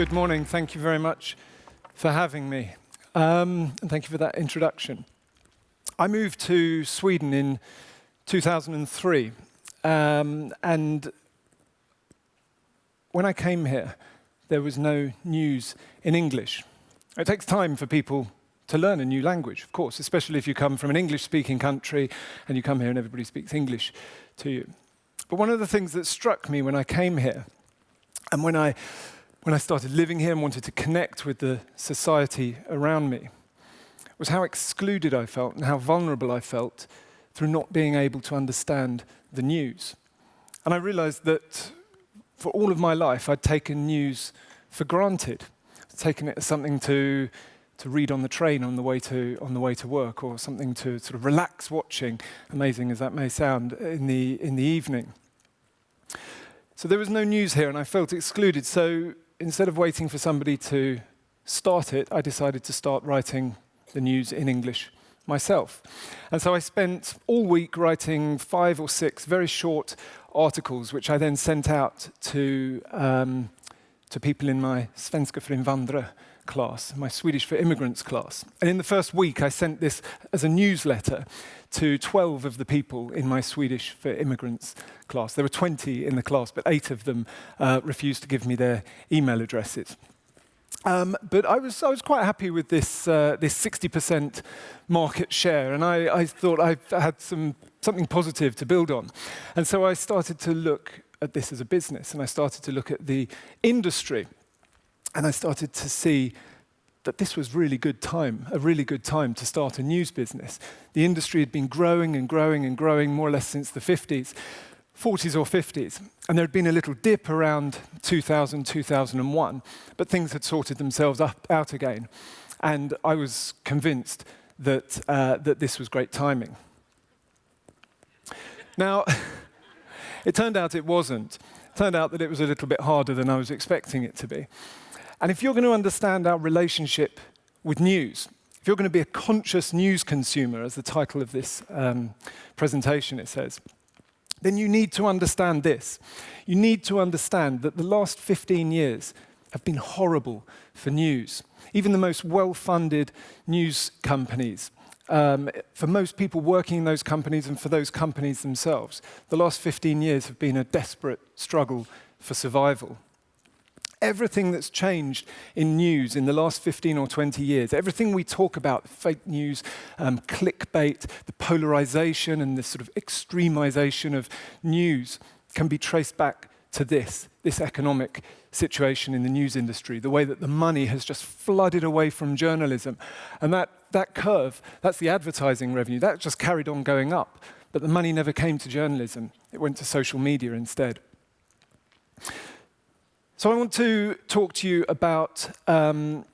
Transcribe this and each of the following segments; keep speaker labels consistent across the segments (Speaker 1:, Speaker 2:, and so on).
Speaker 1: Good morning. Thank you very much for having me. Um, and thank you for that introduction. I moved to Sweden in 2003. Um, and when I came here, there was no news in English. It takes time for people to learn a new language, of course, especially if you come from an English-speaking country and you come here and everybody speaks English to you. But one of the things that struck me when I came here, and when I, when I started living here and wanted to connect with the society around me, was how excluded I felt and how vulnerable I felt through not being able to understand the news. And I realized that for all of my life, I'd taken news for granted, taken it as something to to read on the train on the way to on the way to work, or something to sort of relax watching. Amazing as that may sound in the in the evening. So there was no news here, and I felt excluded. So instead of waiting for somebody to start it, I decided to start writing the news in English myself. And so I spent all week writing five or six very short articles, which I then sent out to, um, to people in my Svenska för invandrare class, my Swedish for Immigrants class. And in the first week, I sent this as a newsletter to 12 of the people in my Swedish for Immigrants class. There were 20 in the class, but eight of them uh, refused to give me their email addresses. Um, but I was, I was quite happy with this, uh, this 60% market share, and I, I thought I had some, something positive to build on. And so I started to look at this as a business, and I started to look at the industry and I started to see that this was really good time, a really good time to start a news business. The industry had been growing and growing and growing more or less since the 50s, 40s or 50s. And there had been a little dip around 2000, 2001, but things had sorted themselves up, out again. And I was convinced that, uh, that this was great timing. Now, it turned out it wasn't. It turned out that it was a little bit harder than I was expecting it to be. And if you're going to understand our relationship with news, if you're going to be a conscious news consumer, as the title of this um, presentation it says, then you need to understand this. You need to understand that the last 15 years have been horrible for news. Even the most well-funded news companies, um, for most people working in those companies and for those companies themselves, the last 15 years have been a desperate struggle for survival everything that's changed in news in the last 15 or 20 years, everything we talk about, fake news, um, clickbait, the polarization and the sort of extremization of news can be traced back to this, this economic situation in the news industry, the way that the money has just flooded away from journalism. And that, that curve, that's the advertising revenue, that just carried on going up. But the money never came to journalism. It went to social media instead. So I want to talk to you about um,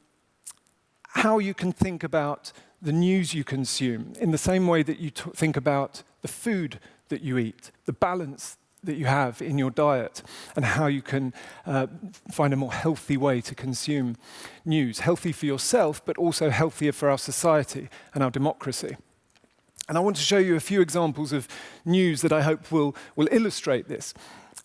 Speaker 1: how you can think about the news you consume in the same way that you think about the food that you eat, the balance that you have in your diet, and how you can uh, find a more healthy way to consume news. Healthy for yourself, but also healthier for our society and our democracy. And I want to show you a few examples of news that I hope will, will illustrate this.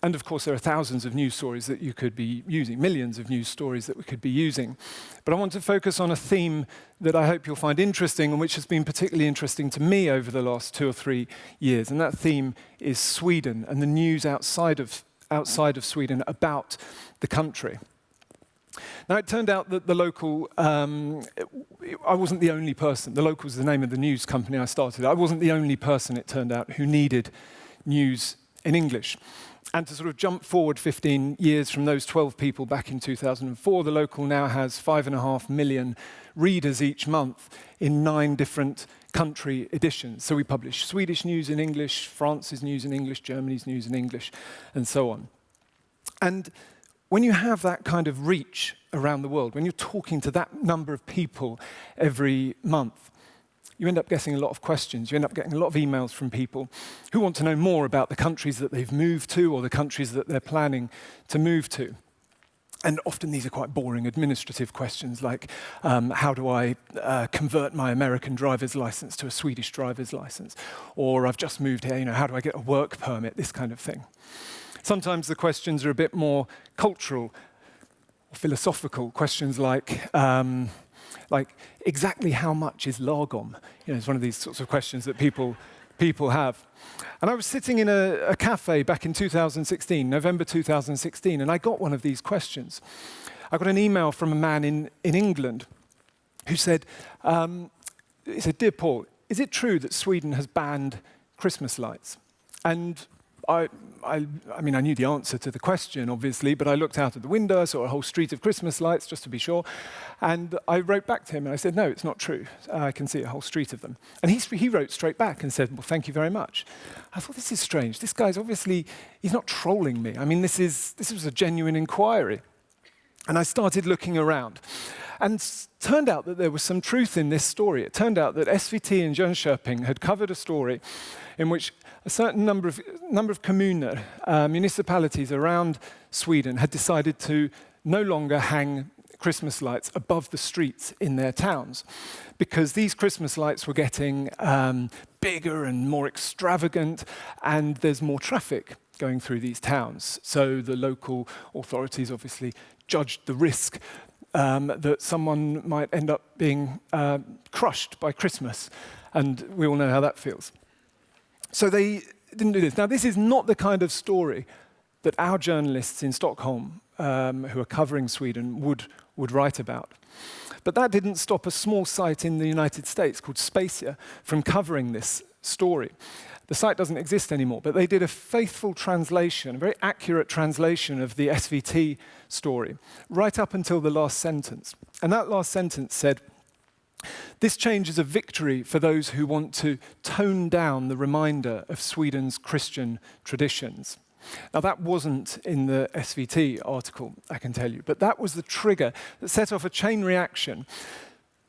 Speaker 1: And of course, there are thousands of news stories that you could be using, millions of news stories that we could be using. But I want to focus on a theme that I hope you'll find interesting and which has been particularly interesting to me over the last two or three years. And that theme is Sweden and the news outside of, outside of Sweden about the country. Now, it turned out that the local, um, I wasn't the only person. The local was the name of the news company I started. I wasn't the only person, it turned out, who needed news in English. And to sort of jump forward 15 years from those 12 people back in 2004, the local now has five and a half million readers each month in nine different country editions. So we publish Swedish news in English, France's news in English, Germany's news in English, and so on. And when you have that kind of reach around the world, when you're talking to that number of people every month, you end up getting a lot of questions. You end up getting a lot of emails from people who want to know more about the countries that they've moved to or the countries that they're planning to move to. And often these are quite boring administrative questions like, um, how do I uh, convert my American driver's license to a Swedish driver's license? Or I've just moved here, you know, how do I get a work permit? This kind of thing. Sometimes the questions are a bit more cultural philosophical questions like, um, like exactly how much is lagom? You know, it's one of these sorts of questions that people, people have. And I was sitting in a, a cafe back in 2016, November 2016, and I got one of these questions. I got an email from a man in, in England who said, um, he said, Dear Paul, is it true that Sweden has banned Christmas lights? And I, I, I, mean, I knew the answer to the question, obviously, but I looked out of the window, I saw a whole street of Christmas lights, just to be sure, and I wrote back to him and I said, no, it's not true. I can see a whole street of them. And he, he wrote straight back and said, well, thank you very much. I thought, this is strange. This guy's obviously, he's not trolling me. I mean, this, is, this was a genuine inquiry. And I started looking around. And turned out that there was some truth in this story. It turned out that SVT in Jönköping had covered a story in which a certain number of, number of kommuner, uh, municipalities around Sweden, had decided to no longer hang Christmas lights above the streets in their towns because these Christmas lights were getting um, bigger and more extravagant, and there's more traffic going through these towns. So the local authorities obviously judged the risk um, that someone might end up being uh, crushed by Christmas. And we all know how that feels. So they didn't do this. Now, this is not the kind of story that our journalists in Stockholm, um, who are covering Sweden, would, would write about. But that didn't stop a small site in the United States called Speisa from covering this story. The site doesn't exist anymore, but they did a faithful translation, a very accurate translation of the SVT story, right up until the last sentence. And that last sentence said, this change is a victory for those who want to tone down the reminder of Sweden's Christian traditions. Now, that wasn't in the SVT article, I can tell you, but that was the trigger that set off a chain reaction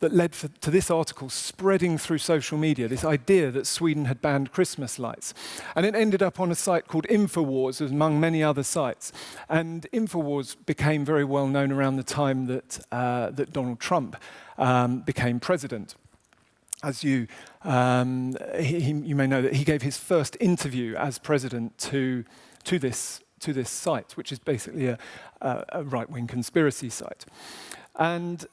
Speaker 1: that led for, to this article spreading through social media, this idea that Sweden had banned Christmas lights. And it ended up on a site called Infowars, among many other sites. And Infowars became very well known around the time that, uh, that Donald Trump um, became president. As you, um, he, he, you may know that he gave his first interview as president to, to, this, to this site, which is basically a, a, right-wing conspiracy site. And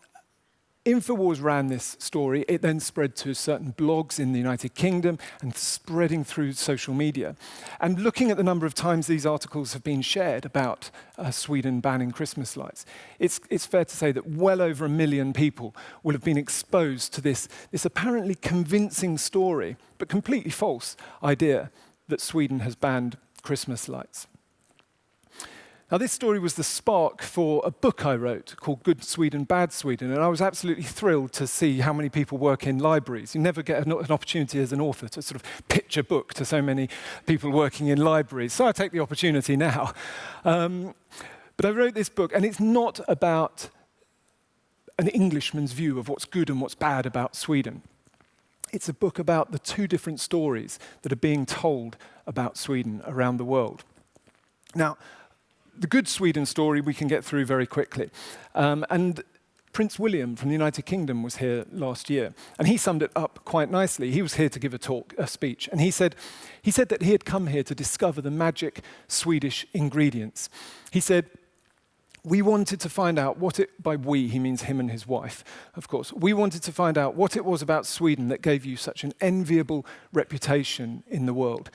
Speaker 1: Infowars ran this story. It then spread to certain blogs in the United Kingdom and spreading through social media. And looking at the number of times these articles have been shared about uh, Sweden banning Christmas lights, it's, it's fair to say that well over a million people will have been exposed to this, this apparently convincing story, but completely false idea that Sweden has banned Christmas lights. Now, this story was the spark for a book I wrote called Good Sweden, Bad Sweden, and I was absolutely thrilled to see how many people work in libraries. You never get an, opportunity as an author to sort of pitch a book to so many people working in libraries, so I take the opportunity now. Um, but I wrote this book, and it's not about an Englishman's view of what's good and what's bad about Sweden. It's a book about the two different stories that are being told about Sweden around the world. Now, the good Sweden story we can get through very quickly. Um, and Prince William from the United Kingdom was here last year, and he summed it up quite nicely. He was here to give a talk, a speech, and he said, he said that he had come here to discover the magic Swedish ingredients. He said, we wanted to find out what it, by we, he means him and his wife, of course. We wanted to find out what it was about Sweden that gave you such an enviable reputation in the world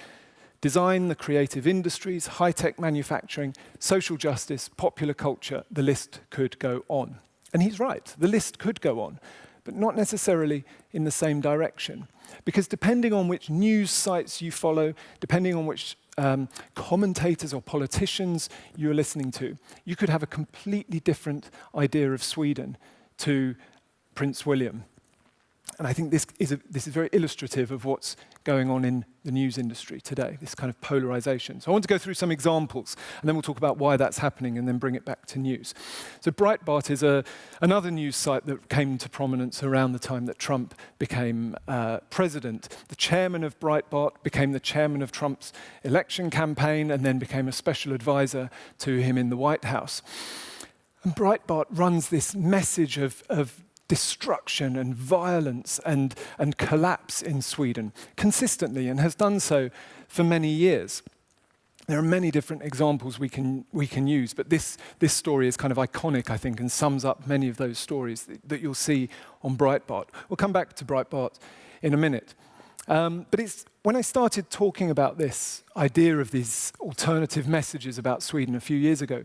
Speaker 1: design, the creative industries, high-tech manufacturing, social justice, popular culture, the list could go on. And he's right, the list could go on, but not necessarily in the same direction. Because depending on which news sites you follow, depending on which um, commentators or politicians you're listening to, you could have a completely different idea of Sweden to Prince William. And I think this is, a, this is very illustrative of what's going on in the news industry today, this kind of polarization. So I want to go through some examples, and then we'll talk about why that's happening, and then bring it back to news. So Breitbart is a, another news site that came to prominence around the time that Trump became uh, president. The chairman of Breitbart became the chairman of Trump's election campaign, and then became a special advisor to him in the White House. And Breitbart runs this message of, of destruction and violence and, and collapse in Sweden consistently and has done so for many years. there are many different examples we can, we can use, but this, this story is kind of iconic, I think, and sums up many of those stories that, that you'll see on Breitbart. We'll come back to Breitbart in a minute. Um, but it's when I started talking about this idea of these alternative messages about Sweden a few years ago,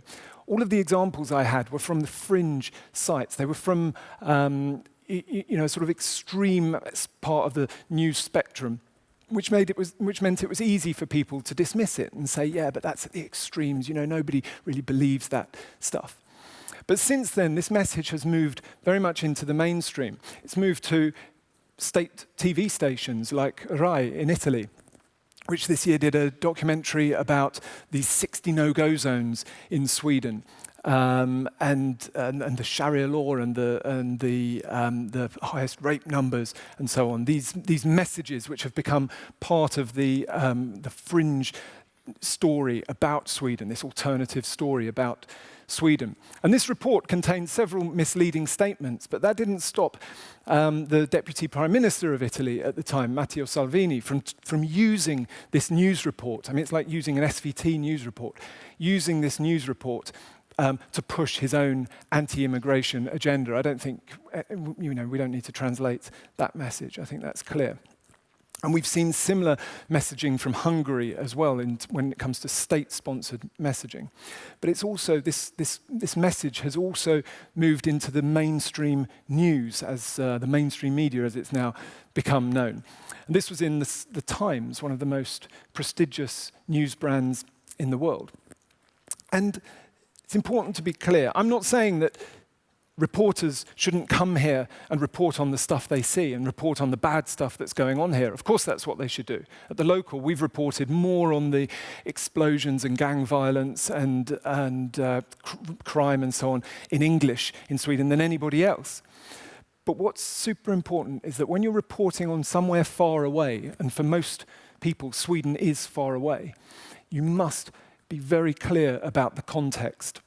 Speaker 1: all of the examples I had were from the fringe sites. They were from um, you know, sort of extreme part of the news spectrum which, made it was, which meant it was easy for people to dismiss it and say, yeah, but that's at the extremes. You know, nobody really believes that stuff. But since then, this message has moved very much into the mainstream. It's moved to state TV stations like Rai in Italy, which this year did a documentary about these 60 no-go zones in Sweden um, and, and, and, the Sharia law and the, and the, um, the highest rape numbers and so on. These, these messages which have become part of the, um, the fringe story about Sweden, this alternative story about Sweden. And this report contained several misleading statements, but that didn't stop um, the Deputy Prime Minister of Italy at the time, Matteo Salvini, from, from using this news report. I mean, it's like using an SVT news report, using this news report um, to push his own anti-immigration agenda. I don't think, uh, you know, we don't need to translate that message. I think that's clear. And we've seen similar messaging from Hungary as well in, when it comes to state-sponsored messaging. But it's also, this, this, this message has also moved into the mainstream news, as uh, the mainstream media as it's now become known. And this was in the, the Times, one of the most prestigious news brands in the world. And it's important to be clear. I'm not saying that reporters shouldn't come here and report on the stuff they see and report on the bad stuff that's going on here. Of course, that's what they should do. At the local, we've reported more on the explosions and gang violence and, and uh, cr crime and so on in English in Sweden than anybody else. But what's super important is that when you're reporting on somewhere far away, and for most people, Sweden is far away, you must be very clear about the context.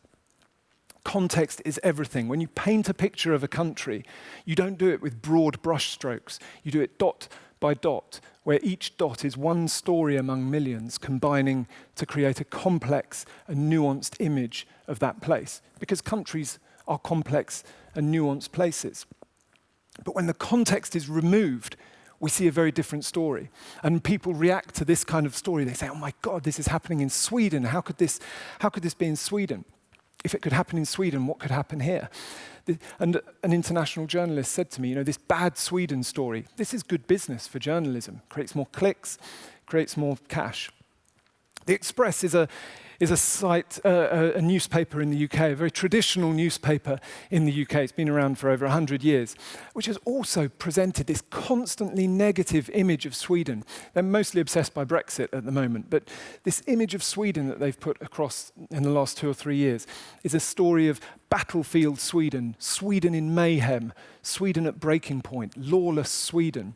Speaker 1: Context is everything. When you paint a picture of a country, you don't do it with broad brushstrokes. You do it dot by dot, where each dot is one story among millions, combining to create a complex and nuanced image of that place. Because countries are complex and nuanced places. But when the context is removed, we see a very different story. And people react to this kind of story. They say, oh my God, this is happening in Sweden. How could this, how could this be in Sweden? If it could happen in Sweden, what could happen here? And an international journalist said to me, you know, this bad Sweden story, this is good business for journalism. Creates more clicks, creates more cash. The Express is a, is a site, uh, a, newspaper in the UK, a very traditional newspaper in the UK. It's been around for over 100 years, which has also presented this constantly negative image of Sweden. They're mostly obsessed by Brexit at the moment, but this image of Sweden that they've put across in the last two or three years is a story of battlefield Sweden, Sweden in mayhem, Sweden at breaking point, lawless Sweden.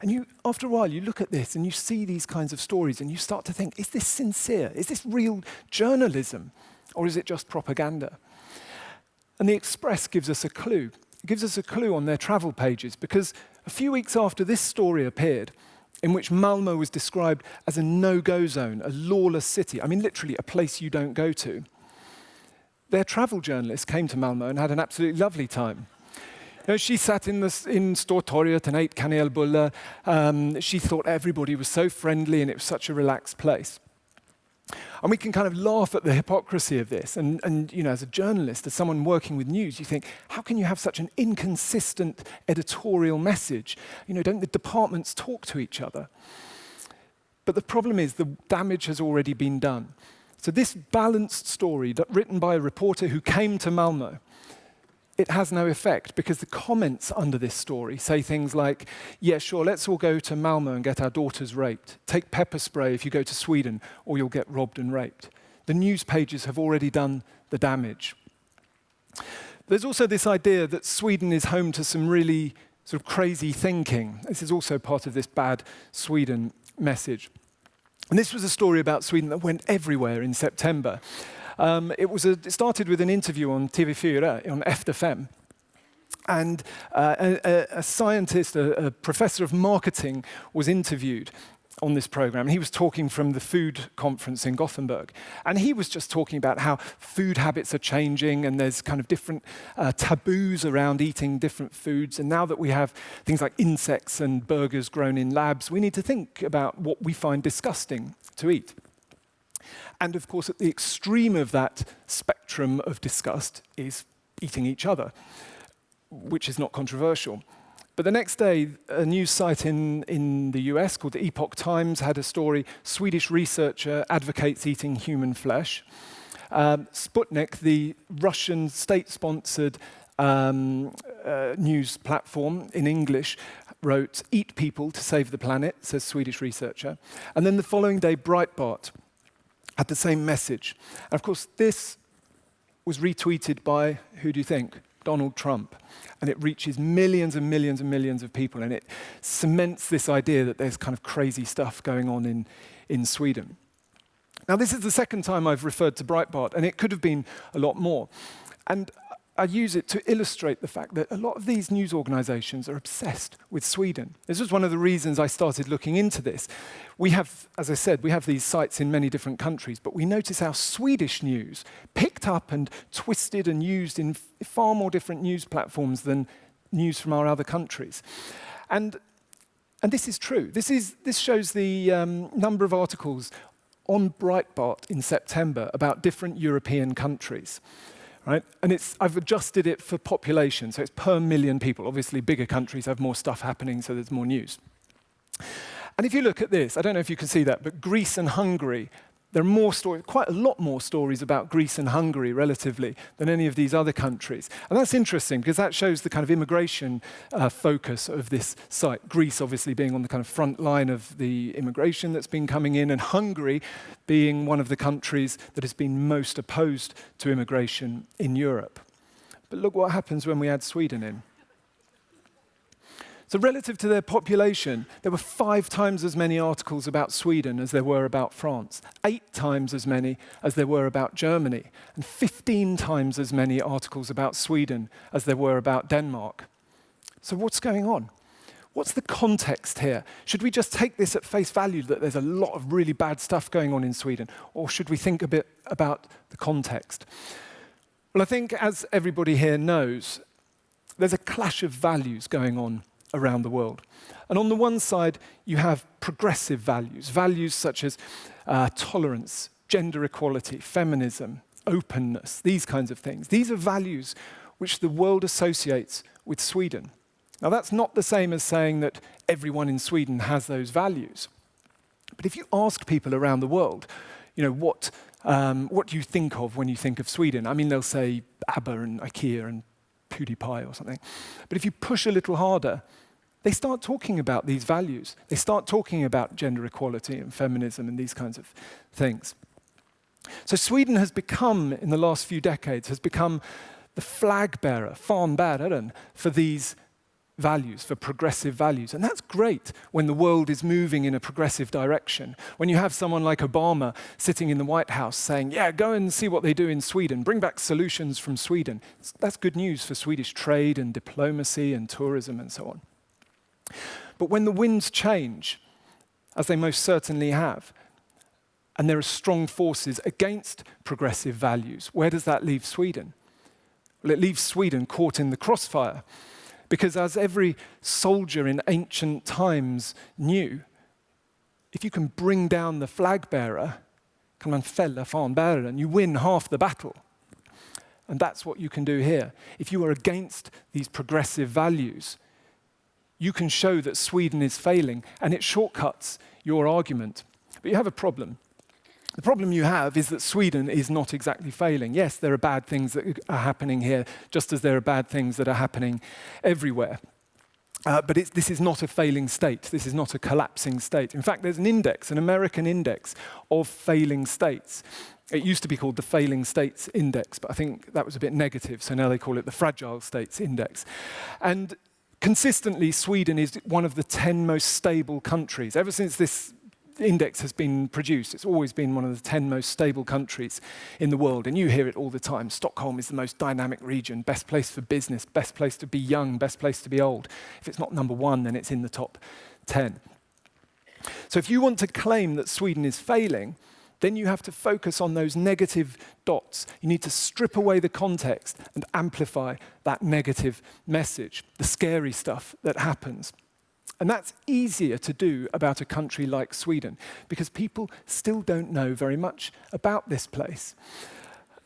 Speaker 1: And you, after a while, you look at this and you see these kinds of stories and you start to think, is this sincere? Is this real journalism? Or is it just propaganda? And the Express gives us a clue. It gives us a clue on their travel pages because a few weeks after this story appeared, in which Malmo was described as a no-go zone, a lawless city, I mean literally a place you don't go to, their travel journalists came to Malmo and had an absolutely lovely time know, she sat in, the, in Stortorget and ate kanelbulle. Um, she thought everybody was so friendly and it was such a relaxed place. And we can kind of laugh at the hypocrisy of this. And, and, you know, as a journalist, as someone working with news, you think, how can you have such an inconsistent editorial message? You know, don't the departments talk to each other? But the problem is the damage has already been done. So this balanced story written by a reporter who came to Malmo it has no effect because the comments under this story say things like, yeah, sure, let's all go to Malmo and get our daughters raped. Take pepper spray if you go to Sweden or you'll get robbed and raped. The news pages have already done the damage. There's also this idea that Sweden is home to some really sort of crazy thinking. This is also part of this bad Sweden message. And this was a story about Sweden that went everywhere in September. Um, it, was a, it started with an interview on TV4, on FDFM. And uh, a, a, scientist, a, a, professor of marketing, was interviewed. on this program. He was talking from the food conference in Gothenburg. And he was just talking about how food habits are changing and there's kind of different uh, taboos around eating different foods. And now that we have things like insects and burgers grown in labs, we need to think about what we find disgusting to eat. And of course, at the extreme of that spectrum of disgust is eating each other, which is not controversial. But the next day, a news site in, in the US called the Epoch Times had a story Swedish researcher advocates eating human flesh. Um, Sputnik, the Russian state sponsored um, uh, news platform in English, wrote, Eat people to save the planet, says Swedish researcher. And then the following day, Breitbart had the same message. And of course, this was retweeted by, who do you think? Donald Trump. And it reaches millions and millions and millions of people. And it cements this idea that there's kind of crazy stuff going on in, in Sweden. Now, this is the second time I've referred to Breitbart, and it could have been a lot more. And I use it to illustrate the fact that a lot of these news organizations are obsessed with Sweden. This was one of the reasons I started looking into this. We have, as I said, we have these sites in many different countries, but we notice how Swedish news picked up and twisted and used in far more different news platforms than news from our other countries. And, and this is true. This, is, this shows the um, number of articles on Breitbart in September about different European countries right? And it's, I've adjusted it for population, so it's per million people. Obviously, bigger countries have more stuff happening, so there's more news. And if you look at this, I don't know if you can see that, but Greece and Hungary there are more stories, quite a lot more stories about Greece and Hungary relatively than any of these other countries. And that's interesting because that shows the kind of immigration uh, focus of this site. Greece obviously being on the kind of front line of the immigration that's been coming in and Hungary being one of the countries that has been most opposed to immigration in Europe. But look what happens when we add Sweden in. So relative to their population, there were five times as many articles about Sweden as there were about France, eight times as many as there were about Germany, and 15 times as many articles about Sweden as there were about Denmark. So what's going on? What's the context here? Should we just take this at face value that there's a lot of really bad stuff going on in Sweden? Or should we think a bit about the context? Well, I think, as everybody here knows, there's a clash of values going on around the world. And on the one side, you have progressive values, values such as uh, tolerance, gender equality, feminism, openness, these kinds of things. These are values which the world associates with Sweden. Now, that's not the same as saying that everyone in Sweden has those values. But if you ask people around the world, you know, what, um, what do you think of when you think of Sweden? I mean, they'll say ABBA and IKEA and PewDiePie or something. But if you push a little harder, they start talking about these values. They start talking about gender equality and feminism and these kinds of things. So Sweden has become, in the last few decades, has become the flag bearer, fanbäraren, for these values, for progressive values. And that's great when the world is moving in a progressive direction. When you have someone like Obama sitting in the White House saying, yeah, go and see what they do in Sweden, bring back solutions from Sweden. That's good news for Swedish trade and diplomacy and tourism and so on. But when the winds change, as they most certainly have, and there are strong forces against progressive values, where does that leave Sweden? Well, it leaves Sweden caught in the crossfire. Because as every soldier in ancient times knew, if you can bring down the flag bearer, you win half the battle. And that's what you can do here. If you are against these progressive values, you can show that Sweden is failing, and it shortcuts your argument. But you have a problem. The problem you have is that Sweden is not exactly failing. Yes, there are bad things that are happening here, just as there are bad things that are happening everywhere. Uh, but this is not a failing state. This is not a collapsing state. In fact, there's an index, an American index of failing states. It used to be called the Failing States Index, but I think that was a bit negative, so now they call it the Fragile States Index. And consistently, Sweden is one of the 10 most stable countries. Ever since this index has been produced. It's always been one of the 10 most stable countries in the world, and you hear it all the time. Stockholm is the most dynamic region, best place for business, best place to be young, best place to be old. If it's not number one, then it's in the top 10. So if you want to claim that Sweden is failing, then you have to focus on those negative dots. You need to strip away the context and amplify that negative message, the scary stuff that happens. And that's easier to do about a country like Sweden because people still don't know very much about this place.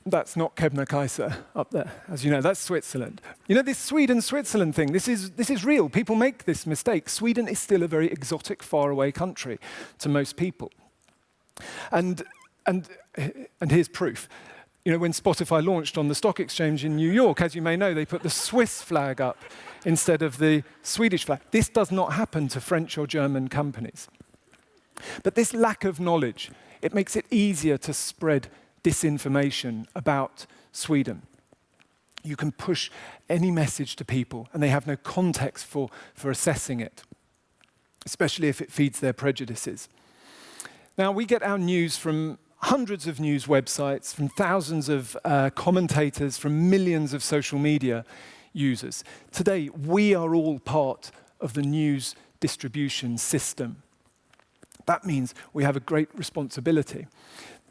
Speaker 1: That's not Kebnekaise up there, as you know, that's Switzerland. You know, this Sweden-Switzerland thing, this is, this is real. People make this mistake. Sweden is still a very exotic, faraway country to most people. And, and, and here's proof. You know, when Spotify launched on the stock exchange in New York, as you may know, they put the Swiss flag up instead of the Swedish flag. This does not happen to French or German companies. But this lack of knowledge, it makes it easier to spread disinformation about Sweden. You can push any message to people and they have no context for, for assessing it, especially if it feeds their prejudices. Now, we get our news from hundreds of news websites, from thousands of uh, commentators, from millions of social media users. Today, we are all part of the news distribution system. That means we have a great responsibility.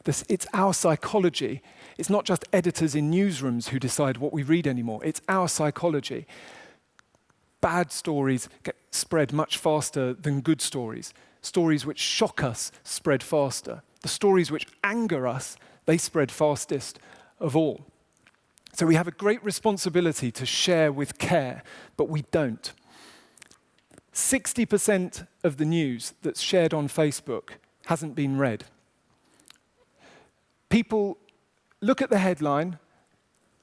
Speaker 1: This, it's our psychology. It's not just editors in newsrooms who decide what we read anymore. It's our psychology. Bad stories get spread much faster than good stories. Stories which shock us spread faster. The stories which anger us, they spread fastest of all. So we have a great responsibility to share with care, but we don't. 60% of the news that's shared on Facebook hasn't been read people look at the headline,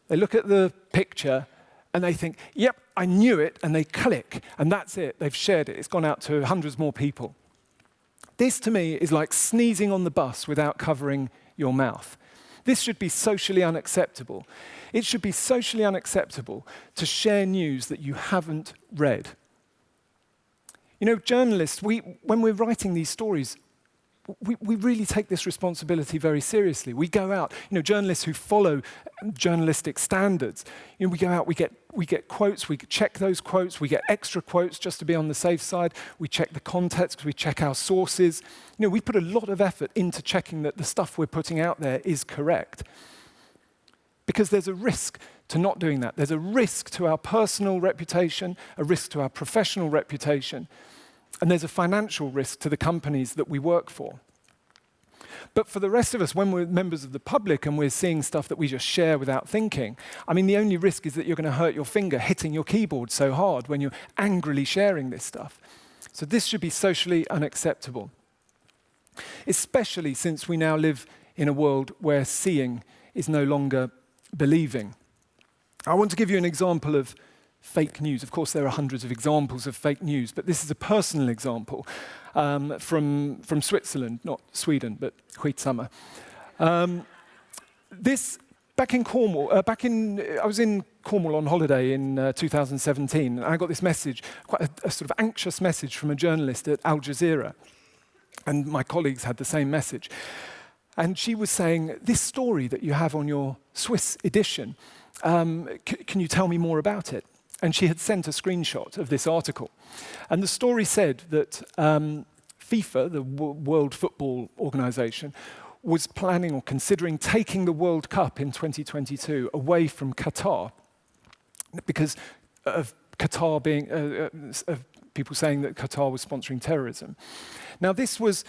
Speaker 1: they look at the picture, and they think, yep, I knew it, and they click, and that's it. They've shared it. It's gone out to hundreds more people. This, to me, is like sneezing on the bus without covering your mouth. This should be socially unacceptable. It should be socially unacceptable to share news that you haven't read. You know, journalists, we, when we're writing these stories, we, we really take this responsibility very seriously. We go out, you know, journalists who follow um, journalistic standards, you know, we go out, we get, we get quotes, we check those quotes, we get extra quotes just to be on the safe side, we check the context, we check our sources. You know, we put a lot of effort into checking that the stuff we're putting out there is correct. Because there's a risk to not doing that. There's a risk to our personal reputation, a risk to our professional reputation, and there's a financial risk to the companies that we work for. But for the rest of us, when we're members of the public and we're seeing stuff that we just share without thinking, I mean, the only risk is that you're going to hurt your finger hitting your keyboard so hard when you're angrily sharing this stuff. So this should be socially unacceptable, especially since we now live in a world where seeing is no longer believing. I want to give you an example of fake news. Of course, there are hundreds of examples of fake news, but this is a personal example um, from, from Switzerland, not Sweden, but Skitsama. Um, this, back in Cornwall, uh, back in, I was in Cornwall on holiday in uh, 2017, and I got this message, quite a, a sort of anxious message from a journalist at Al Jazeera. And my colleagues had the same message. And she was saying, this story that you have on your Swiss edition, um, can you tell me more about it? And she had sent a screenshot of this article. And the story said that um, FIFA, the w World Football Organization, was planning or considering taking the World Cup in 2022 away from Qatar because of Qatar being, uh, uh, of people saying that Qatar was sponsoring terrorism. Now, this was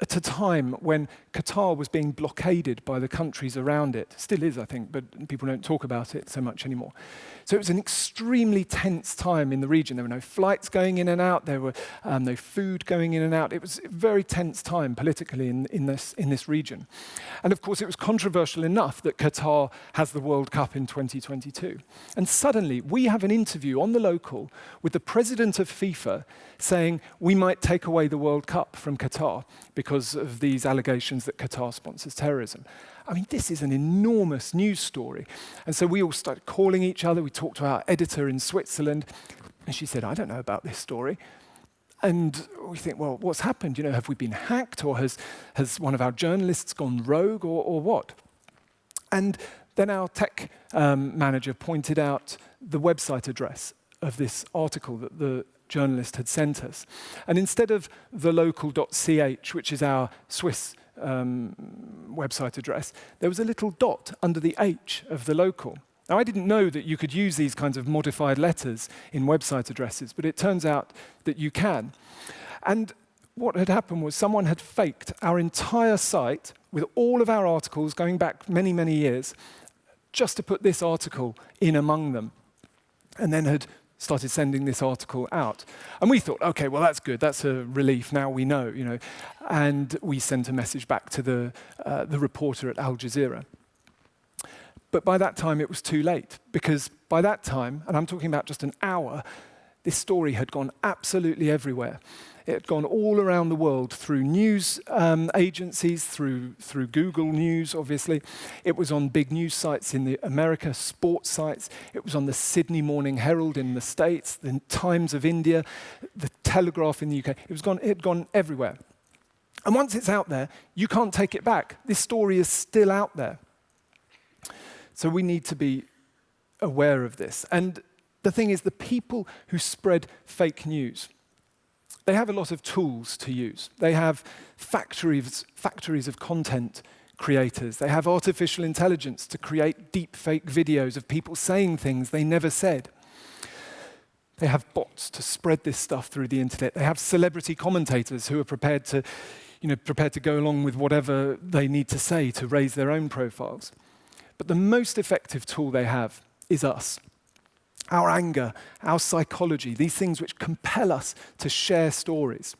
Speaker 1: at a time when Qatar was being blockaded by the countries around it. Still is, I think, but people don't talk about it so much anymore. So it was an extremely tense time in the region. There were no flights going in and out. There were um, no food going in and out. It was a very tense time politically in, in, this, in this region. And of course, it was controversial enough that Qatar has the World Cup in 2022. And suddenly, we have an interview on the local with the president of FIFA saying we might take away the World Cup from Qatar because of these allegations that Qatar sponsors terrorism. I mean, this is an enormous news story. And so we all started calling each other. We talked to our editor in Switzerland, and she said, I don't know about this story. And we think, well, what's happened? You know, have we been hacked, or has, has one of our journalists gone rogue, or, or what? And then our tech um, manager pointed out the website address of this article that the journalist had sent us. And instead of thelocal.ch, which is our Swiss um, website address, there was a little dot under the H of the local. Now, I didn't know that you could use these kinds of modified letters in website addresses, but it turns out that you can. And what had happened was someone had faked our entire site with all of our articles going back many, many years, just to put this article in among them, and then had started sending this article out. And we thought, okay, well, that's good. That's a relief. Now we know, you know. And we sent a message back to the, uh, the reporter at Al Jazeera. But by that time, it was too late, because by that time, and I'm talking about just an hour, this story had gone absolutely everywhere. It had gone all around the world through news um, agencies, through, through Google News, obviously. It was on big news sites in the America, sports sites. It was on the Sydney Morning Herald in the States, the Times of India, the Telegraph in the UK. It, was gone, it had gone everywhere. And once it's out there, you can't take it back. This story is still out there. So we need to be aware of this. And the thing is, the people who spread fake news, they have a lot of tools to use. They have factories, factories of content creators. They have artificial intelligence to create deep fake videos of people saying things they never said. They have bots to spread this stuff through the internet. They have celebrity commentators who are prepared to, you know, prepared to go along with whatever they need to say to raise their own profiles. But the most effective tool they have is us our anger, our psychology, these things which compel us to share stories.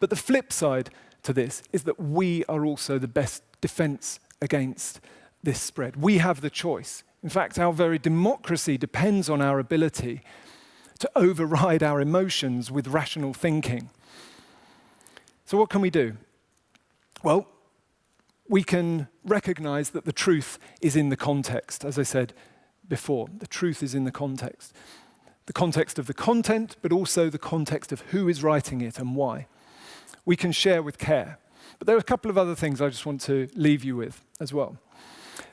Speaker 1: But the flip side to this is that we are also the best defense against this spread. We have the choice. In fact, our very democracy depends on our ability to override our emotions with rational thinking. So, what can we do? Well, we can recognize that the truth is in the context. As I said, before. The truth is in the context. The context of the content, but also the context of who is writing it and why. We can share with care. But there are a couple of other things I just want to leave you with as well.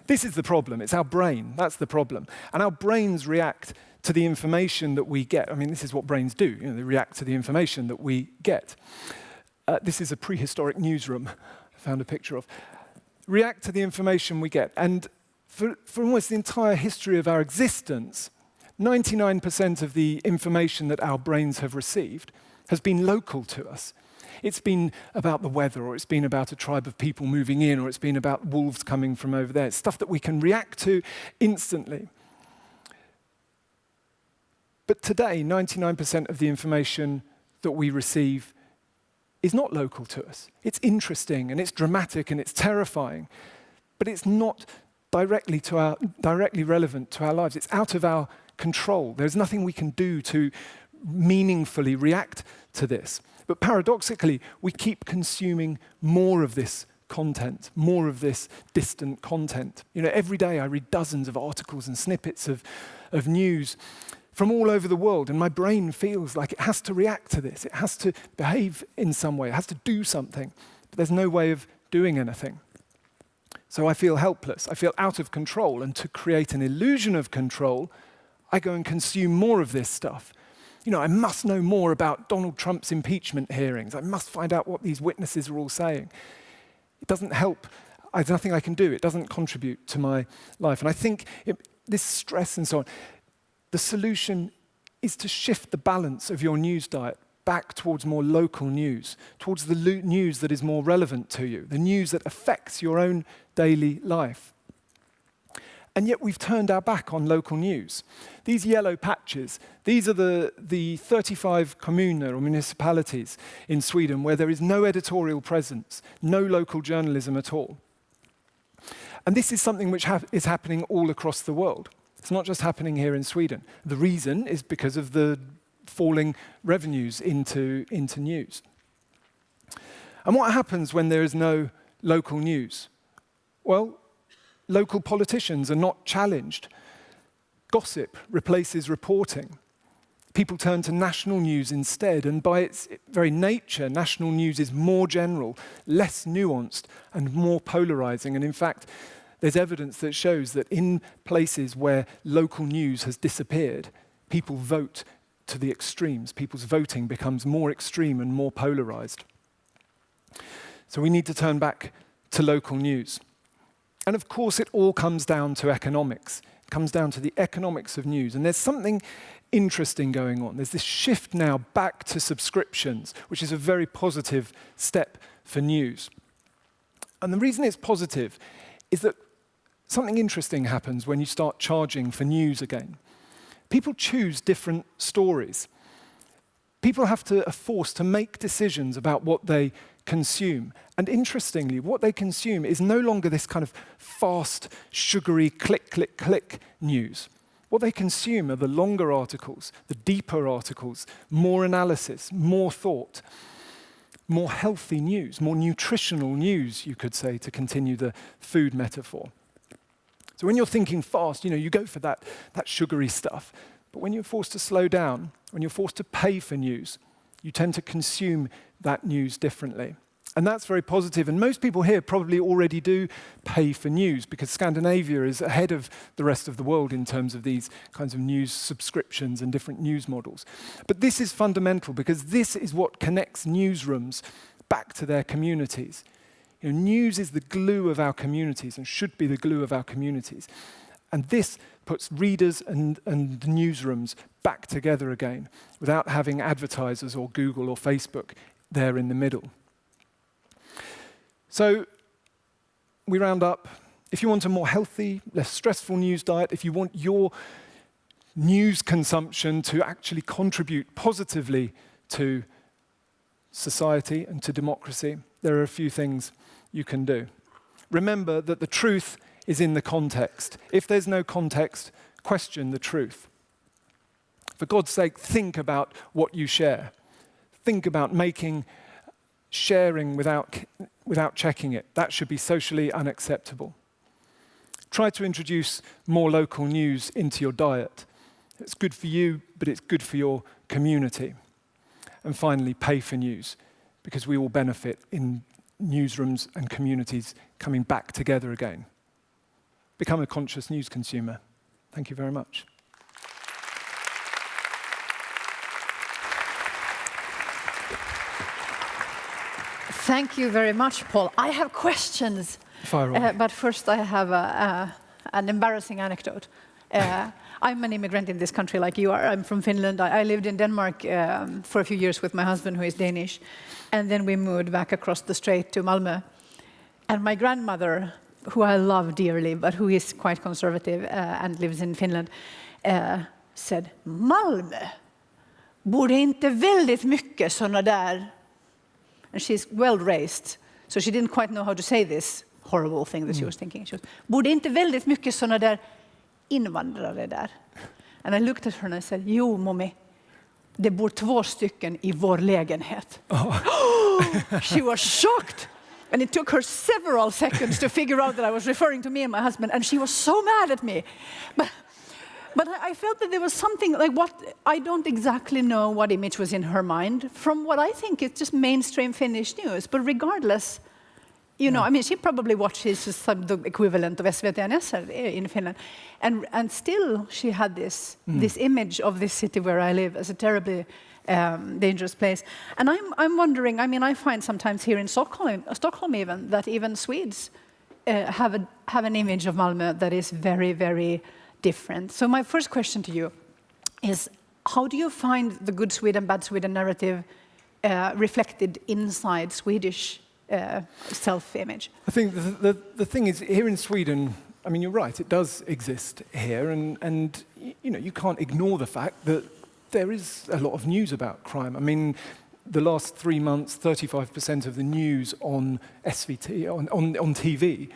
Speaker 1: This is the problem. It's our brain. That's the problem. And our brains react to the information that we get. I mean, this is what brains do. You know, they react to the information that we get. Uh, this is a prehistoric newsroom I found a picture of. React to the information we get. And for, for almost the entire history of our existence, 99% of the information that our brains have received has been local to us. It's been about the weather, or it's been about a tribe of people moving in, or it's been about wolves coming from over there. It's stuff that we can react to instantly. But today, 99% of the information that we receive is not local to us. It's interesting, and it's dramatic, and it's terrifying, but it's not directly, to our, directly relevant to our lives. It's out of our control. There's nothing we can do to meaningfully react to this. But paradoxically, we keep consuming more of this content, more of this distant content. You know, every day I read dozens of articles and snippets of, of news from all over the world, and my brain feels like it has to react to this. It has to behave in some way. It has to do something. But there's no way of doing anything. So I feel helpless. I feel out of control. And to create an illusion of control, I go and consume more of this stuff. You know, I must know more about Donald Trump's impeachment hearings. I must find out what these witnesses are all saying. It doesn't help. There's nothing I can do. It doesn't contribute to my life. And I think it, this stress and so on, the solution is to shift the balance of your news diet back towards more local news, towards the news that is more relevant to you, the news that affects your own daily life. And yet we've turned our back on local news. These yellow patches, these are the, the 35 kommuner or municipalities in Sweden where there is no editorial presence, no local journalism at all. And this is something which is happening all across the world. It's not just happening here in Sweden. The reason is because of the falling revenues into, into news. And what happens when there is no local news? Well, local politicians are not challenged. Gossip replaces reporting. People turn to national news instead, and by its very nature, national news is more general, less nuanced, and more polarizing. And in fact, there's evidence that shows that in places where local news has disappeared, people vote to the extremes. People's voting becomes more extreme and more polarized. So we need to turn back to local news. And of course, it all comes down to economics. It comes down to the economics of news. And there's something interesting going on. There's this shift now back to subscriptions, which is a very positive step for news. And the reason it's positive is that something interesting happens when you start charging for news again. People choose different stories. People have to are forced to make decisions about what they consume. And interestingly, what they consume is no longer this kind of fast, sugary, click, click, click news. What they consume are the longer articles, the deeper articles, more analysis, more thought, more healthy news, more nutritional news, you could say, to continue the food metaphor. So when you're thinking fast, you know, you go for that, that sugary stuff. But when you're forced to slow down, when you're forced to pay for news, you tend to consume that news differently. And that's very positive. And most people here probably already do pay for news because Scandinavia is ahead of the rest of the world in terms of these kinds of news subscriptions and different news models. But this is fundamental because this is what connects newsrooms back to their communities. You know, news is the glue of our communities and should be the glue of our communities. And this puts readers and, and newsrooms back together again without having advertisers or Google or Facebook there in the middle. So we round up. If you want a more healthy, less stressful news diet, if you want your news consumption to actually contribute positively to society and to democracy, there are a few things you can do. Remember that the truth is in the context. If there's no context, question the truth. For God's sake, think about what you share. Think about making sharing without, without checking it. That should be socially unacceptable. Try to introduce more local news into your diet. It's good for you, but it's good for your community. And finally, pay for news, because we all benefit in newsrooms and communities coming back together again. Become a conscious news consumer. Thank you very much.
Speaker 2: Thank you very much, Paul. I have questions.
Speaker 1: Uh,
Speaker 2: but first, I have a, an embarrassing anecdote. Uh, I'm an immigrant in this country like you are. I'm from Finland. I, I lived in Denmark um, for a few years with my husband, who is Danish. And then we moved back across the strait to Malmö. And my grandmother, who I love dearly, but who is quite conservative uh, and lives in Finland, uh, said, Malmö, bor det inte väldigt mycket sådana där and she's well raised, so she didn't quite know how to say this horrible thing that mm. she was thinking. She was, borde inte väldigt mycket sådana där invandrare där? And I looked at her and I said, jo mommy, det bor två stycken i vår lägenhet. Oh. she was shocked. And it took her several seconds to figure out that I was referring to me and my husband, and she was so mad at me. But but I felt that there was something like what I don't exactly know what image was in her mind from what I think is just mainstream Finnish news. But regardless, you know, I mean, she probably watches the equivalent of SVT and SR in Finland, and and still she had this mm. this image of this city where I live as a terribly um, dangerous place. And I'm I'm wondering. I mean, I find sometimes here in Stockholm, Stockholm even that even Swedes uh, have a have an image of Malmö that is very very different. So my first question to you is, how do you find the good Sweden, bad Sweden narrative uh, reflected inside Swedish uh, self-image?
Speaker 1: I think the, the, the, thing is, here in Sweden, I mean, you're right, it does exist here, and, and you know, you can't ignore the fact that there is a lot of news about crime. I mean, the last three months, 35% of the news on SVT, on, on, on TV,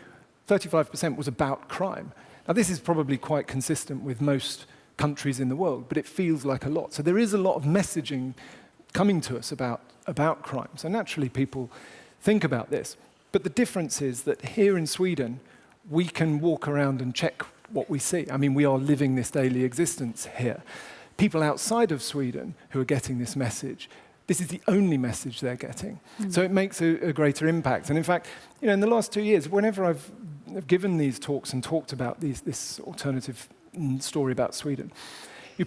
Speaker 1: 35% was about crime. Now, this is probably quite consistent with most countries in the world, but it feels like a lot. So there is a lot of messaging coming to us about, about crime. So naturally, people think about this. But the difference is that here in Sweden, we can walk around and check what we see. I mean, we are living this daily existence here. People outside of Sweden who are getting this message, this is the only message they're getting. Mm. So it makes a, a, greater impact. And in fact, you know, in the last two years, whenever I've have given these talks and talked about these, this alternative story about Sweden,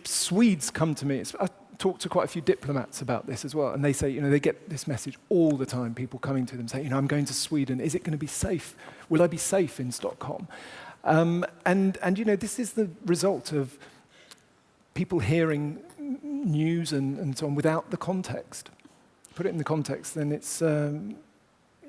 Speaker 1: Swedes come to me. I talked to quite a few diplomats about this as well, and they say, you know, they get this message all the time, people coming to them saying, you know, I'm going to Sweden, is it going to be safe? Will I be safe in Stockholm? Um, and, and, you know, this is the result of people hearing news and, and so on without the context. Put it in the context, then it's, um,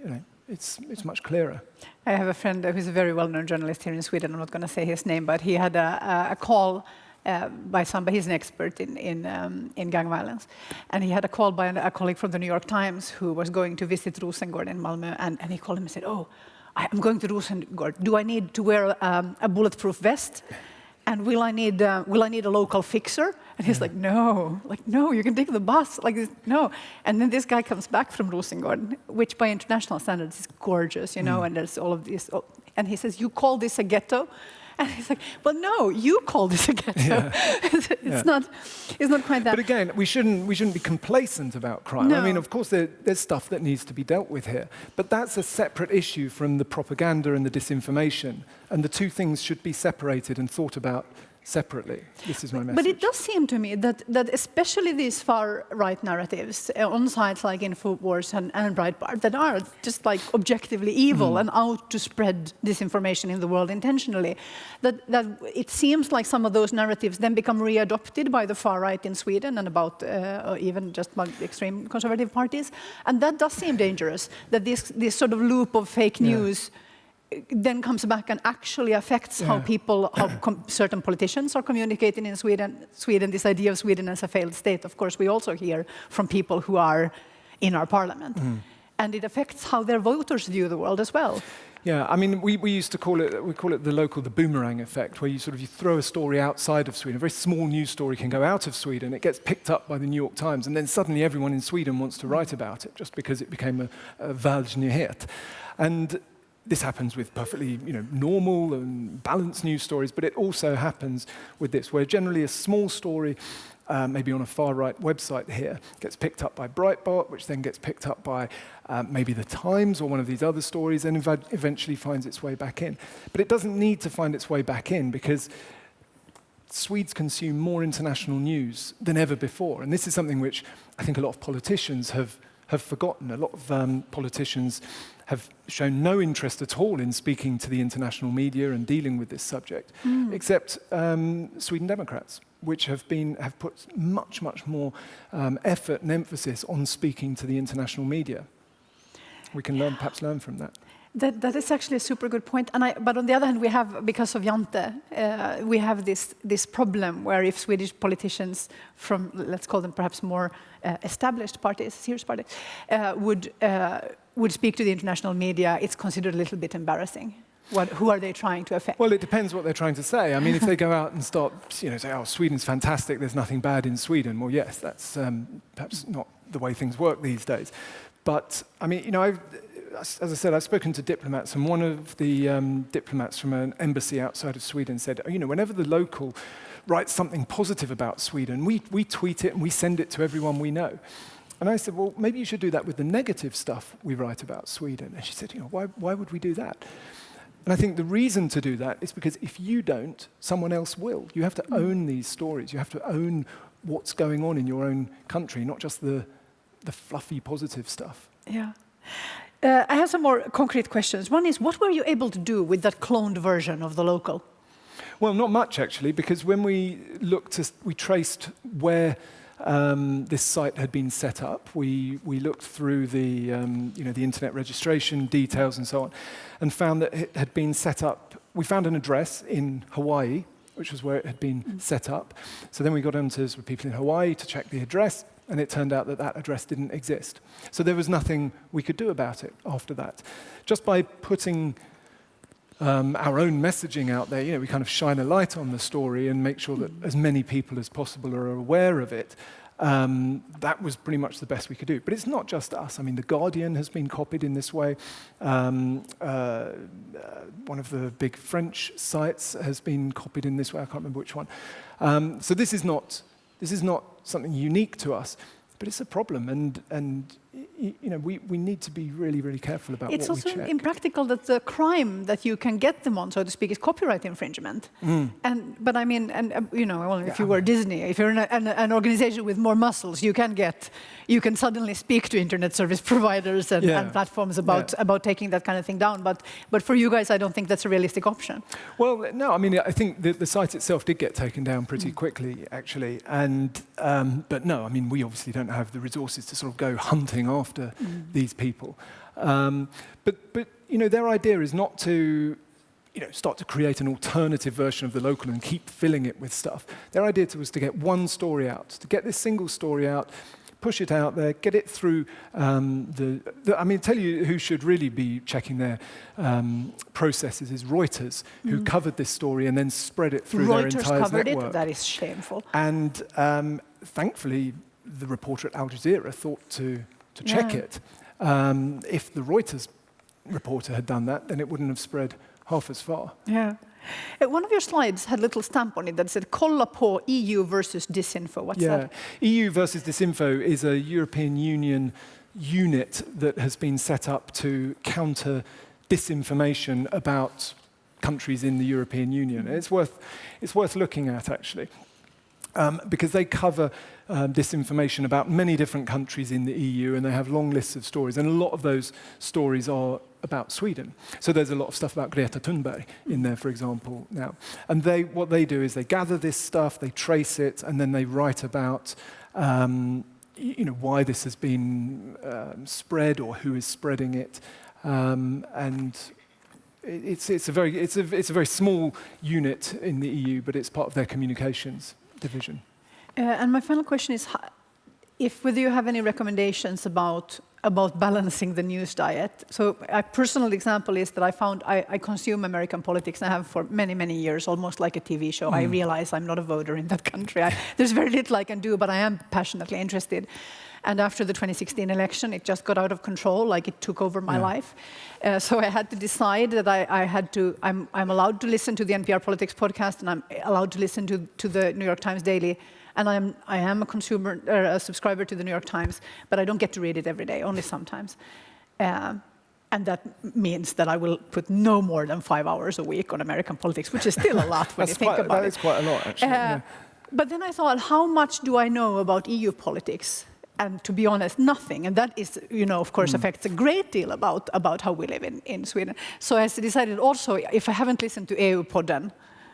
Speaker 1: you know, it's, it's much clearer.
Speaker 2: I have a friend who's a very well-known journalist here in Sweden. I'm not going to say his name, but he had a, a call uh, by somebody, he's an expert in, in, um, in gang violence. And he had a call by a colleague from the New York Times who was going to visit Rosengård in Malmö. And, and he called him and said, oh, I'm going to Rosengård. Do I need to wear um, a bulletproof vest? And will I need, uh, will I need a local fixer? And he's like, no, like, no, you can take the bus. Like, no. And then this guy comes back from Rosengård, which by international standards is gorgeous, you know, mm. and there's all of this. And he says, you call this a ghetto? And he's like, well, no, you call this a ghetto. Yeah. it's, yeah. not, it's not quite that.
Speaker 1: But again, we shouldn't, we shouldn't be complacent about crime. No. I mean, of course, there, there's stuff that needs to be dealt with here. But that's a separate issue from the propaganda and the disinformation. And the two things should be separated and thought about separately. This is my message.
Speaker 2: But it does seem to me that, that especially these far-right narratives uh, on sites like InfoWars and, and Breitbart that are just like objectively evil mm. and out to spread disinformation in the world intentionally, that, that it seems like some of those narratives then become readopted by the far-right in Sweden and about uh, even just extreme conservative parties. And that does seem dangerous, that this, this sort of loop of fake news yeah then comes back and actually affects yeah. how people, how certain politicians are communicating in Sweden. Sweden, this idea of Sweden as a failed state, of course, we also hear from people who are in our parliament. Mm. And it affects how their voters view the world as well.
Speaker 1: Yeah, I mean, we, we used to call it, we call it the local, the boomerang effect, where you sort of, you throw a story outside of Sweden, a very small news story can go out of Sweden, it gets picked up by the New York Times, and then suddenly everyone in Sweden wants to write about it, just because it became a, a Världsnyhet. And this happens with perfectly you know, normal and balanced news stories, but it also happens with this, where generally a small story, uh, maybe on a far-right website here, gets picked up by Breitbart, which then gets picked up by uh, maybe The Times or one of these other stories, and ev eventually finds its way back in. But it doesn't need to find its way back in, because Swedes consume more international news than ever before. And this is something which I think a lot of politicians have, have forgotten. A lot of um, politicians have shown no interest at all in speaking to the international media and dealing with this subject, mm. except um, Sweden Democrats, which have, been, have put much, much more um, effort and emphasis on speaking to the international media. We can learn, perhaps learn from that.
Speaker 2: That, that is actually a super good point. And I, but on the other hand, we have, because of Jante, uh, we have this, this problem where if Swedish politicians from, let's call them perhaps more uh, established parties, serious parties, uh, would, uh, would speak to the international media, it's considered a little bit embarrassing. What, who are they trying to affect?
Speaker 1: Well, it depends what they're trying to say. I mean, if they go out and start, you know, say, oh, Sweden's fantastic, there's nothing bad in Sweden, well, yes, that's um, perhaps not the way things work these days. But, I mean, you know, I've, as I said, I've spoken to diplomats, and one of the um, diplomats from an embassy outside of Sweden said, you know, whenever the local writes something positive about Sweden, we, we tweet it and we send it to everyone we know. And I said, well, maybe you should do that with the negative stuff we write about Sweden. And she said, you know, why, why would we do that? And I think the reason to do that is because if you don't, someone else will. You have to mm. own these stories. You have to own what's going on in your own country, not just the, the fluffy positive stuff.
Speaker 2: Yeah. Uh, I have some more concrete questions. One is, what were you able to do with that cloned version of the local?
Speaker 1: Well, not much actually, because when we looked, to, we traced where um, this site had been set up. We, we looked through the, um, you know, the internet registration details and so on, and found that it had been set up. We found an address in Hawaii, which was where it had been mm. set up. So then we got onto some people in Hawaii to check the address, and it turned out that that address didn't exist. So there was nothing we could do about it after that. Just by putting um, our own messaging out there, you know, we kind of shine a light on the story and make sure that as many people as possible are aware of it. Um, that was pretty much the best we could do. But it's not just us. I mean, The Guardian has been copied in this way. Um, uh, uh, one of the big French sites has been copied in this way. I can't remember which one. Um, so this is not this is not something unique to us, but it's a problem. And, and you know, we, we need to be really, really careful about
Speaker 2: It's
Speaker 1: what we
Speaker 2: also impractical that the crime that you can get them on, so to speak, is copyright infringement. And but I mean, and uh, you know, well, if you were Disney, if you're an, an, an organization with more muscles, you can get, you can suddenly speak to internet service providers and,
Speaker 1: Yeah.
Speaker 2: and platforms about
Speaker 1: Yeah.
Speaker 2: about taking that kind of thing down. But but for you guys, I don't think that's a realistic option.
Speaker 1: Well, no, I mean, I think the, the site itself did get taken down pretty quickly, actually. And, um, but no, I mean, we obviously don't have the resources to sort of go hunting after these people. Um, but, but, you know, their idea is not to, you know, start to create an alternative version of the local and keep filling it with stuff. Their idea was to get one story out, to get this single story out, push it out there, get it through um, the, the. I mean, tell you who should really be checking their um, processes is Reuters, who covered this story and then spread it through their
Speaker 2: Reuters
Speaker 1: entire
Speaker 2: covered
Speaker 1: network.
Speaker 2: it. That is shameful.
Speaker 1: And um, thankfully, the reporter at Al Jazeera thought to, to check
Speaker 2: Yeah.
Speaker 1: it. Um, if the Reuters reporter had done that, then it wouldn't have spread half as far.
Speaker 2: Yeah. Uh, one of your slides had a little stamp on it that said "Kolla på EU versus disinfo." What's
Speaker 1: yeah.
Speaker 2: that?
Speaker 1: EU versus Disinfo is a European Union unit that has been set up to counter disinformation about countries in the European Union. It's worth, it's worth looking at, actually. um, because they cover um, disinformation about many different countries in the EU and they have long lists of stories. And a lot of those stories are about Sweden. So there's a lot of stuff about Greta Thunberg in there, for example, now. And they, what they do is they gather this stuff, they trace it, and then they write about um, you know, why this has been um, spread or who is spreading it. Um, and it's, it's, a very, it's, a, it's a very small unit in the EU, but it's part of their communications division.
Speaker 2: Uh, and my final question is, if whether you have any recommendations about about balancing the news diet. So a personal example is that I found I, I consume American politics and I have for many many years, almost like a TV show. I realize I'm not a voter in that country. I, there's very little I can do, but I am passionately interested. And after the 2016 election, it just got out of control, like it took over my
Speaker 1: Yeah.
Speaker 2: life. Uh, so I had to decide that I, I had to, I'm, I'm allowed to listen to the NPR Politics podcast and I'm allowed to listen to, to the New York Times Daily. And I'm, I am a consumer, or a subscriber to the New York Times, but I don't get to read it every day, only sometimes. Um, and that means that I will put no more than five hours a week on American politics, which is still a lot when you think
Speaker 1: quite,
Speaker 2: about
Speaker 1: that
Speaker 2: it.
Speaker 1: is quite a lot, actually.
Speaker 2: Uh,
Speaker 1: yeah.
Speaker 2: But then I thought, how much do I know about EU politics? And to be honest, nothing. And that is, you know, of course, affects a great deal about, about how we live in, in Sweden. So I decided also, if I haven't listened to EU-podden,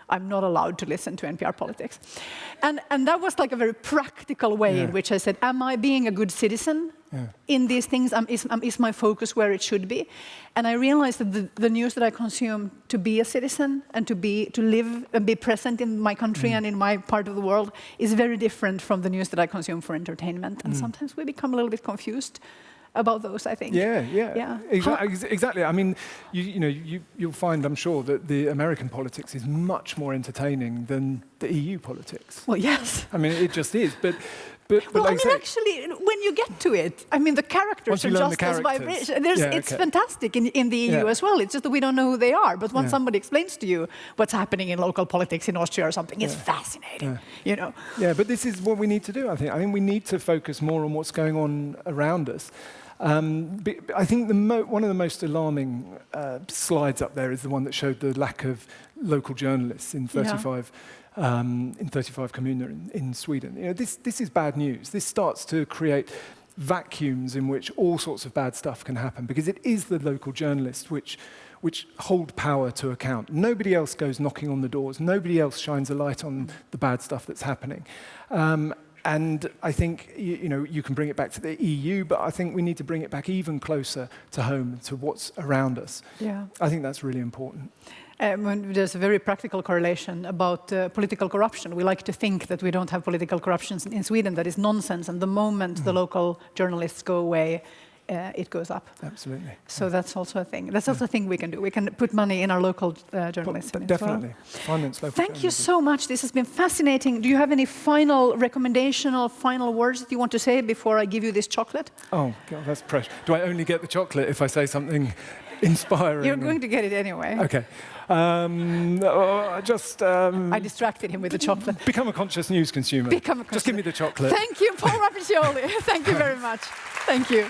Speaker 2: I'm not allowed to listen to NPR politics. And, and that was like a very practical way in which I said, am I being a good citizen
Speaker 1: Yeah.
Speaker 2: in these things? Um, is, um, is my focus where it should be? And I realized that the, the news that I consume to be a citizen and to, be, to live and be present in my country and in my part of the world is very different from the news that I consume for entertainment. And sometimes we become a little bit confused about those, I think.
Speaker 1: Yeah, yeah,
Speaker 2: Yeah.
Speaker 1: Exa- ex- exactly. I mean, you, you know, you, you'll find, I'm sure, that the American politics is much more entertaining than the EU politics.
Speaker 2: Well, yes.
Speaker 1: I mean, it just is. But, but, but
Speaker 2: Well, I mean,
Speaker 1: say-
Speaker 2: actually, when you get to it, I mean, the characters are just as
Speaker 1: characters.
Speaker 2: vibration. There's,
Speaker 1: Yeah,
Speaker 2: It's
Speaker 1: okay.
Speaker 2: fantastic in, in the EU
Speaker 1: Yeah.
Speaker 2: as well. It's just that we don't know who they are. But when
Speaker 1: Yeah.
Speaker 2: somebody explains to you what's happening in local politics in Austria or something, it's fascinating. You know.
Speaker 1: Yeah, but this is what we need to do, I think. I think we need to focus more on what's going on around us. Um, I think the mo- one of the most alarming uh, slides up there is the one that showed the lack of local journalists in
Speaker 2: Yeah.
Speaker 1: 35, um, in 35 kommuner in, in Sweden. You know, this, this is bad news. This starts to create vacuums in which all sorts of bad stuff can happen because it is the local journalists which, which hold power to account. Nobody else goes knocking on the doors. Nobody else shines a light on the bad stuff that's happening. Um, and I think you, you know you can bring it back to the EU, but I think we need to bring it back even closer to home, to what's around us.
Speaker 2: Yeah.
Speaker 1: I think that's really important.
Speaker 2: Um, there's a very practical correlation about uh, political corruption. We like to think that we don't have political corruption in Sweden. That is nonsense. And the moment the local journalists go away, uh, it goes up.
Speaker 1: Absolutely.
Speaker 2: So that's also a thing. That's also a thing we can do. We can put money in our local uh, journalism.
Speaker 1: But
Speaker 2: well.
Speaker 1: definitely. Finance local
Speaker 2: Thank you so much. This has been fascinating. Do you have any final recommendation or final words that you want to say before I give you this chocolate?
Speaker 1: Oh, God, that's pressure. Do I only get the chocolate if I say something inspiring.
Speaker 2: You're going to get it anyway.
Speaker 1: Okay. Um, uh, just um,
Speaker 2: I distracted him with the chocolate.
Speaker 1: become a conscious news consumer.
Speaker 2: Become a conscious.
Speaker 1: Just give me the chocolate.
Speaker 2: Thank you, Paul Rapacioli. Thank you very much. Thank you.